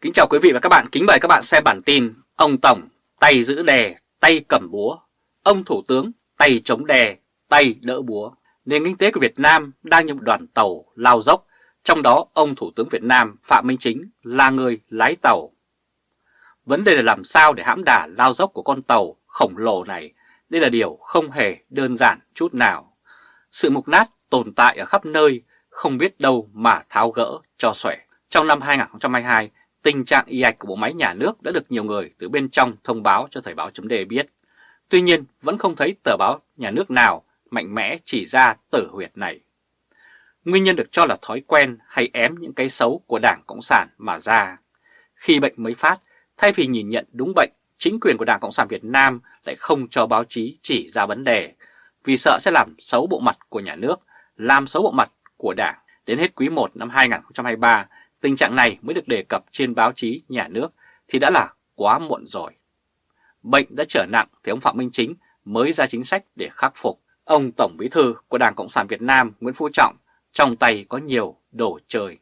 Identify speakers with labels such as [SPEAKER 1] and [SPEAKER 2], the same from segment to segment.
[SPEAKER 1] Kính chào quý vị và các bạn, kính mời các bạn xem bản tin Ông Tổng tay giữ đè, tay cầm búa. Ông Thủ tướng tay chống đè, tay đỡ búa. Nền kinh tế của Việt Nam đang như một đoàn tàu lao dốc. Trong đó ông Thủ tướng Việt Nam Phạm Minh Chính là người lái tàu. Vấn đề là làm sao để hãm đà lao dốc của con tàu khổng lồ này? Đây là điều không hề đơn giản chút nào. Sự mục nát tồn tại ở khắp nơi Không biết đâu mà tháo gỡ cho xuể. Trong năm 2022 Tình trạng y ạch của bộ máy nhà nước đã được nhiều người từ bên trong thông báo cho Thời báo chấm biết. Tuy nhiên vẫn không thấy tờ báo nhà nước nào mạnh mẽ chỉ ra tử huyệt này. Nguyên nhân được cho là thói quen hay ém những cái xấu của Đảng Cộng sản mà ra. Khi bệnh mới phát, thay vì nhìn nhận đúng bệnh, chính quyền của Đảng Cộng sản Việt Nam lại không cho báo chí chỉ ra vấn đề, vì sợ sẽ làm xấu bộ mặt của nhà nước, làm xấu bộ mặt của Đảng. Đến hết quý 1 năm 2023, tình trạng này mới được đề cập trên báo chí nhà nước thì đã là quá muộn rồi. Bệnh đã trở nặng thì ông Phạm Minh Chính mới ra chính sách để khắc phục. Ông Tổng Bí Thư của Đảng Cộng sản Việt Nam Nguyễn Phú Trọng trong tay có nhiều đồ chơi.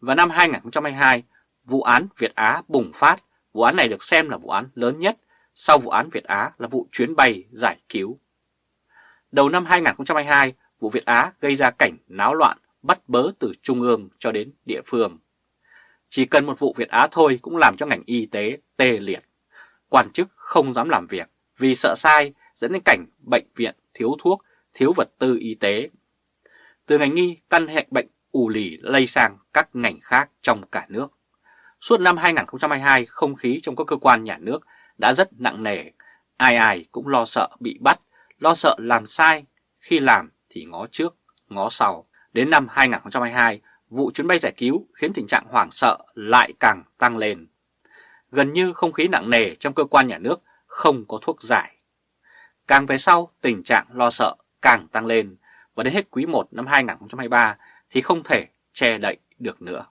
[SPEAKER 1] Vào năm 2022, vụ án Việt Á bùng phát. Vụ án này được xem là vụ án lớn nhất sau vụ án Việt Á là vụ chuyến bay giải cứu. Đầu năm 2022, vụ Việt Á gây ra cảnh náo loạn bắt bớ từ trung ương cho đến địa phương. Chỉ cần một vụ Việt Á thôi cũng làm cho ngành y tế tê liệt. Quan chức không dám làm việc vì sợ sai dẫn đến cảnh bệnh viện thiếu thuốc, thiếu vật tư y tế. Từ ngành y, căn hệ bệnh ù lì lây sang các ngành khác trong cả nước. Suốt năm 2022, không khí trong các cơ quan nhà nước đã rất nặng nề. Ai ai cũng lo sợ bị bắt, lo sợ làm sai, khi làm thì ngó trước, ngó sau. Đến năm 2022, vụ chuyến bay giải cứu khiến tình trạng hoảng sợ lại càng tăng lên. Gần như không khí nặng nề trong cơ quan nhà nước không có thuốc giải. Càng về sau, tình trạng lo sợ càng tăng lên và đến hết quý 1 năm 2023 thì không thể che đậy được nữa.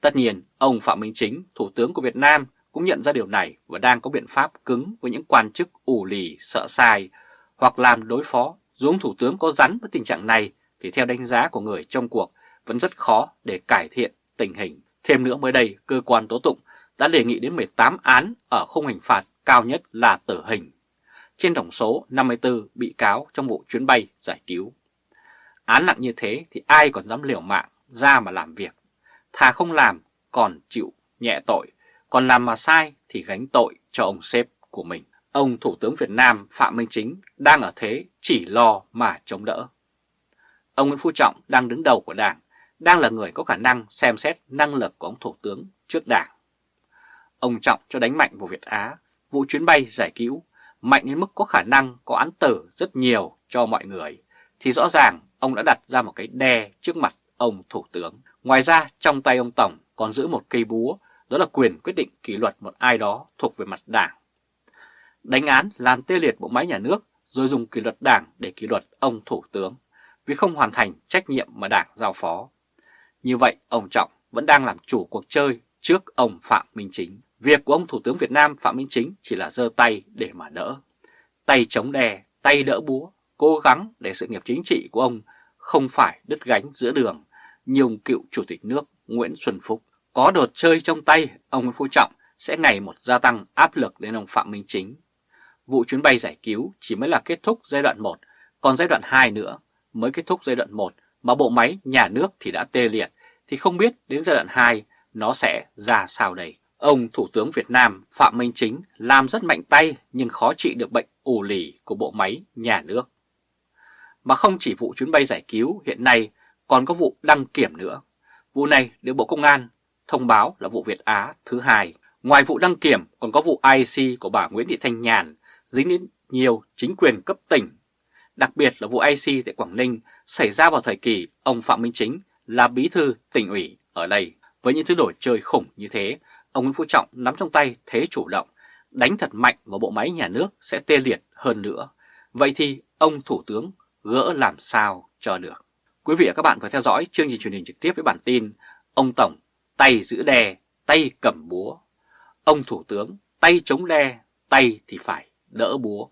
[SPEAKER 1] Tất nhiên, ông Phạm Minh Chính, Thủ tướng của Việt Nam cũng nhận ra điều này và đang có biện pháp cứng với những quan chức ủ lì, sợ sai hoặc làm đối phó. Dù ông Thủ tướng có rắn với tình trạng này thì theo đánh giá của người trong cuộc vẫn rất khó để cải thiện tình hình. Thêm nữa mới đây, cơ quan tố tụng đã đề nghị đến 18 án ở khung hình phạt cao nhất là tử hình. Trên tổng số 54 bị cáo trong vụ chuyến bay giải cứu. Án nặng như thế thì ai còn dám liều mạng ra mà làm việc. Thà không làm còn chịu nhẹ tội, còn làm mà sai thì gánh tội cho ông sếp của mình. Ông Thủ tướng Việt Nam Phạm Minh Chính đang ở thế chỉ lo mà chống đỡ. Ông Nguyễn Phú Trọng đang đứng đầu của Đảng, đang là người có khả năng xem xét năng lực của ông Thủ tướng trước Đảng. Ông Trọng cho đánh mạnh vào Việt Á, vụ chuyến bay giải cứu, mạnh đến mức có khả năng có án tử rất nhiều cho mọi người, thì rõ ràng ông đã đặt ra một cái đe trước mặt ông Thủ tướng. Ngoài ra, trong tay ông Tổng còn giữ một cây búa, đó là quyền quyết định kỷ luật một ai đó thuộc về mặt đảng. Đánh án làm tê liệt bộ máy nhà nước, rồi dùng kỷ luật đảng để kỷ luật ông Thủ tướng vì không hoàn thành trách nhiệm mà Đảng giao phó. Như vậy, ông Trọng vẫn đang làm chủ cuộc chơi trước ông Phạm Minh Chính. Việc của ông Thủ tướng Việt Nam Phạm Minh Chính chỉ là giơ tay để mà đỡ. Tay chống đè, tay đỡ búa, cố gắng để sự nghiệp chính trị của ông không phải đứt gánh giữa đường như ông cựu Chủ tịch nước Nguyễn Xuân Phúc. Có đột chơi trong tay, ông Nguyễn Phú Trọng sẽ ngày một gia tăng áp lực đến ông Phạm Minh Chính. Vụ chuyến bay giải cứu chỉ mới là kết thúc giai đoạn 1, còn giai đoạn 2 nữa mới kết thúc giai đoạn 1 mà bộ máy nhà nước thì đã tê liệt, thì không biết đến giai đoạn 2 nó sẽ ra sao đây. Ông Thủ tướng Việt Nam Phạm Minh Chính làm rất mạnh tay nhưng khó trị được bệnh ù lì của bộ máy nhà nước. Mà không chỉ vụ chuyến bay giải cứu hiện nay còn có vụ đăng kiểm nữa. Vụ này được Bộ Công an thông báo là vụ Việt Á thứ hai. Ngoài vụ đăng kiểm còn có vụ IC của bà Nguyễn Thị Thanh Nhàn dính đến nhiều chính quyền cấp tỉnh Đặc biệt là vụ IC tại Quảng Ninh xảy ra vào thời kỳ ông Phạm Minh Chính là bí thư tỉnh ủy ở đây. Với những thứ đổi chơi khủng như thế, ông Nguyễn Phú Trọng nắm trong tay thế chủ động, đánh thật mạnh vào bộ máy nhà nước sẽ tê liệt hơn nữa. Vậy thì ông Thủ tướng gỡ làm sao cho được? Quý vị và các bạn vừa theo dõi chương trình truyền hình trực tiếp với bản tin Ông Tổng tay giữ đè, tay cầm búa. Ông Thủ tướng tay chống đe, tay thì phải đỡ búa.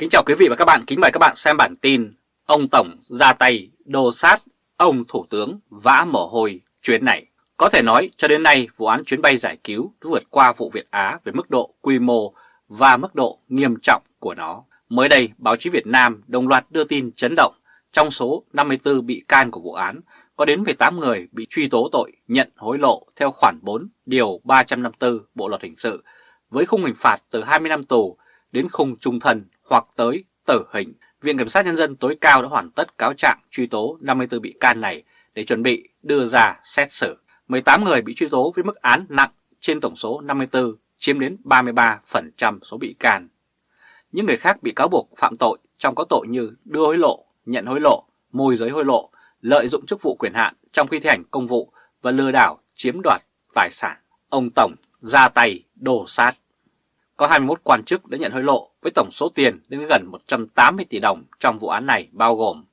[SPEAKER 1] Kính chào quý vị và các bạn, kính mời các bạn xem bản tin Ông Tổng ra tay đồ sát ông Thủ tướng vã mồ hôi chuyến này. Có thể nói cho đến nay vụ án chuyến bay giải cứu vượt qua vụ Việt Á về mức độ quy mô và mức độ nghiêm trọng của nó. Mới đây, báo chí Việt Nam đồng loạt đưa tin chấn động trong số 54 bị can của vụ án, có đến 18 người bị truy tố tội nhận hối lộ theo khoản 4 điều 354 Bộ Luật Hình sự với khung hình phạt từ 20 năm tù đến khung trung thân hoặc tới tử hình. Viện Kiểm sát Nhân dân tối cao đã hoàn tất cáo trạng truy tố 54 bị can này để chuẩn bị đưa ra xét xử. 18 người bị truy tố với mức án nặng trên tổng số 54 chiếm đến 33% số bị can. Những người khác bị cáo buộc phạm tội trong có tội như đưa hối lộ, nhận hối lộ, môi giới hối lộ, lợi dụng chức vụ quyền hạn trong khi thi hành công vụ và lừa đảo chiếm đoạt tài sản. Ông Tổng ra tay đổ sát. Có 21 quan chức đã nhận hối lộ với tổng số tiền đến gần 180 tỷ đồng trong vụ án này bao gồm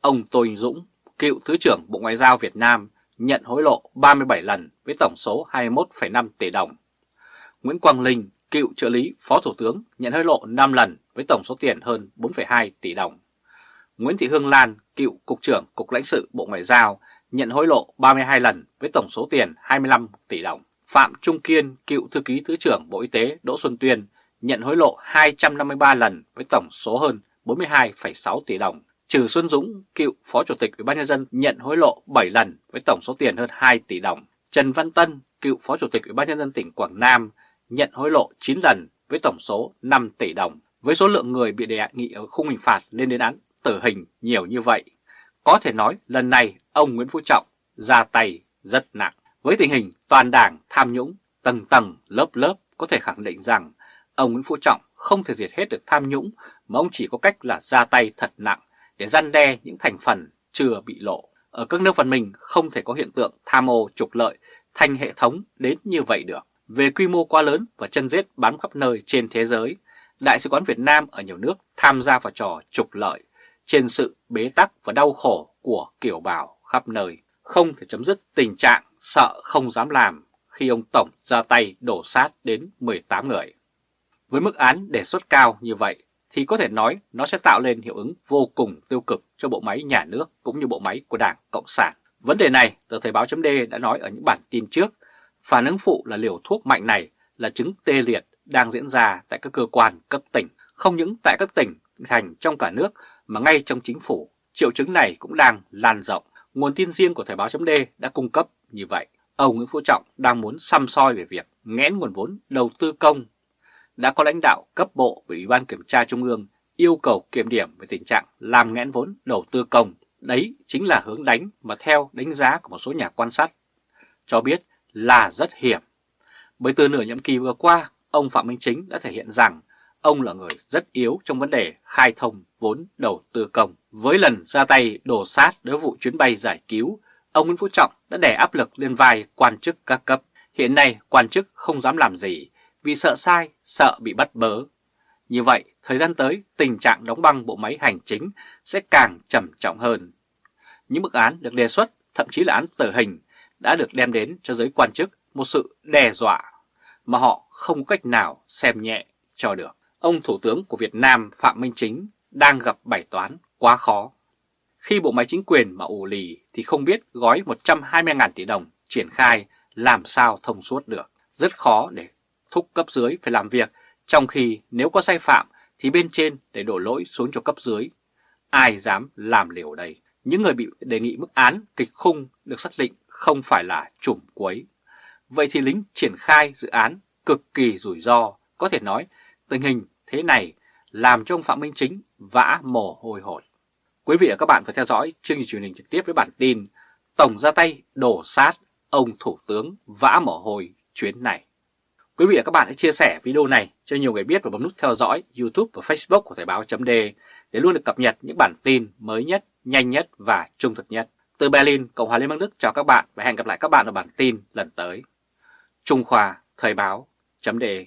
[SPEAKER 1] ông Tô Anh Dũng, cựu Thứ trưởng Bộ Ngoại giao Việt Nam nhận hối lộ 37 lần với tổng số 21,5 tỷ đồng. Nguyễn Quang Linh, cựu trợ lý Phó Thủ tướng nhận hối lộ 5 lần với tổng số tiền hơn 4,2 tỷ đồng. Nguyễn Thị Hương Lan, cựu Cục trưởng Cục lãnh sự Bộ Ngoại giao nhận hối lộ 32 lần với tổng số tiền 25 tỷ đồng. Phạm Trung Kiên, cựu Thư ký Thứ trưởng Bộ Y tế Đỗ Xuân Tuyên nhận hối lộ 253 lần với tổng số hơn 42,6 tỷ đồng. Trừ Xuân Dũng, cựu Phó Chủ tịch Ủy ban nhân dân nhận hối lộ 7 lần với tổng số tiền hơn 2 tỷ đồng. Trần Văn Tân, cựu Phó Chủ tịch Ủy ban nhân dân tỉnh Quảng Nam nhận hối lộ 9 lần với tổng số 5 tỷ đồng. Với số lượng người bị đề nghị ở khung hình phạt lên đến án tử hình nhiều như vậy, có thể nói lần này ông Nguyễn Phú Trọng ra tay rất nặng. Với tình hình toàn đảng tham nhũng, tầng tầng, lớp lớp có thể khẳng định rằng ông Nguyễn Phú Trọng không thể diệt hết được tham nhũng mà ông chỉ có cách là ra tay thật nặng để răn đe những thành phần chưa bị lộ. Ở các nước văn minh không thể có hiện tượng tham ô trục lợi thành hệ thống đến như vậy được. Về quy mô quá lớn và chân rết bám khắp nơi trên thế giới, Đại sứ quán Việt Nam ở nhiều nước tham gia vào trò trục lợi trên sự bế tắc và đau khổ của kiểu bào khắp nơi. Không thể chấm dứt tình trạng sợ không dám làm khi ông Tổng ra tay đổ sát đến 18 người. Với mức án đề xuất cao như vậy thì có thể nói nó sẽ tạo lên hiệu ứng vô cùng tiêu cực cho bộ máy nhà nước cũng như bộ máy của Đảng Cộng sản. Vấn đề này, tờ Thời báo .d đã nói ở những bản tin trước, phản ứng phụ là liều thuốc mạnh này là chứng tê liệt đang diễn ra tại các cơ quan cấp tỉnh, không những tại các tỉnh, thành trong cả nước mà ngay trong chính phủ, triệu chứng này cũng đang lan rộng. Nguồn tin riêng của Thời báo chấm đã cung cấp như vậy. Ông Nguyễn Phú Trọng đang muốn xăm soi về việc nghẽn nguồn vốn đầu tư công đã có lãnh đạo cấp bộ và Ủy ban Kiểm tra Trung ương yêu cầu kiểm điểm về tình trạng làm nghẽn vốn đầu tư công. Đấy chính là hướng đánh mà theo đánh giá của một số nhà quan sát cho biết là rất hiểm. Bởi từ nửa nhiệm kỳ vừa qua, ông Phạm Minh Chính đã thể hiện rằng ông là người rất yếu trong vấn đề khai thông vốn đầu tư công. Với lần ra tay đổ sát đối vụ chuyến bay giải cứu, ông Nguyễn Phú Trọng đã đè áp lực lên vai quan chức các cấp. Hiện nay quan chức không dám làm gì vì sợ sai, sợ bị bắt bớ. Như vậy, thời gian tới, tình trạng đóng băng bộ máy hành chính sẽ càng trầm trọng hơn. Những mức án được đề xuất, thậm chí là án tử hình, đã được đem đến cho giới quan chức một sự đe dọa mà họ không có cách nào xem nhẹ cho được. Ông Thủ tướng của Việt Nam Phạm Minh Chính đang gặp bài toán quá khó. Khi bộ máy chính quyền mà ủ lì thì không biết gói 120.000 tỷ đồng triển khai làm sao thông suốt được. Rất khó để thúc cấp dưới phải làm việc, trong khi nếu có sai phạm thì bên trên để đổ lỗi xuống cho cấp dưới. Ai dám làm liều đây? Những người bị đề nghị mức án kịch khung được xác định không phải là chủng quấy. Vậy thì lính triển khai dự án cực kỳ rủi ro, có thể nói tình hình thế này làm cho ông Phạm Minh Chính vã mồ hôi hột. Quý vị và các bạn vừa theo dõi chương trình truyền hình trực tiếp với bản tin Tổng ra tay đổ sát ông Thủ tướng vã mồ hôi chuyến này. Quý vị và các bạn hãy chia sẻ video này cho nhiều người biết và bấm nút theo dõi YouTube và Facebook của Thời báo .de để luôn được cập nhật những bản tin mới nhất, nhanh nhất và trung thực nhất. Từ Berlin, Cộng hòa Liên bang Đức chào các bạn và hẹn gặp lại các bạn ở bản tin lần tới. Trung Khoa Thời báo .de